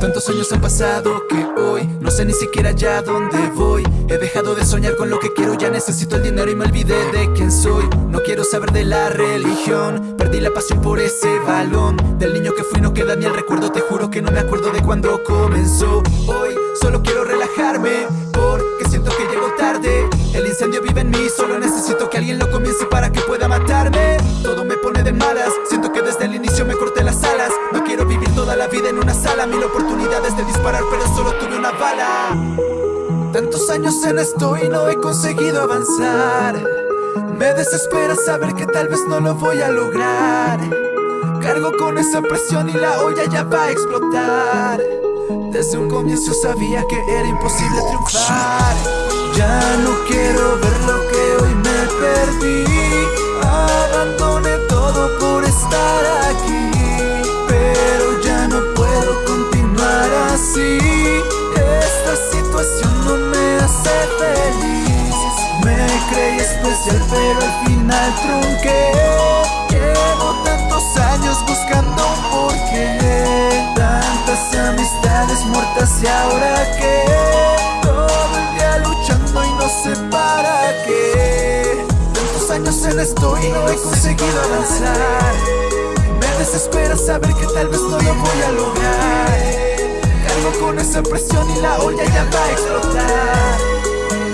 Tantos años han pasado que hoy no sé ni siquiera ya dónde voy. He dejado de soñar con lo que quiero, ya necesito el dinero y me olvidé de quién soy. No quiero saber de la religión, perdí la pasión por ese balón. Del niño que fui no queda ni el recuerdo, te juro que no me acuerdo de cuando comenzó. Hoy solo quiero relajarme, incendio vive en mí, solo necesito que alguien lo comience para que pueda matarme. Todo me pone de malas, siento que desde el inicio me corté las alas. No quiero vivir toda la vida en una sala, mil oportunidades de disparar pero solo tuve una bala. Tantos años en esto y no he conseguido avanzar. Me desespera saber que tal vez no lo voy a lograr. Cargo con esa presión y la olla ya va a explotar. Desde un comienzo sabía que era imposible triunfar especial pero al final trunqué Llevo tantos años buscando un porqué. Tantas amistades muertas y ahora qué Todo el día luchando y no sé para qué. Tantos años en esto y no he conseguido avanzar. Me desespera saber que tal vez no lo voy a lograr. Cargo con esa presión y la olla ya va a explotar.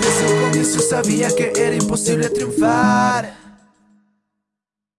Desde un comienzo sabía que era imposible triunfar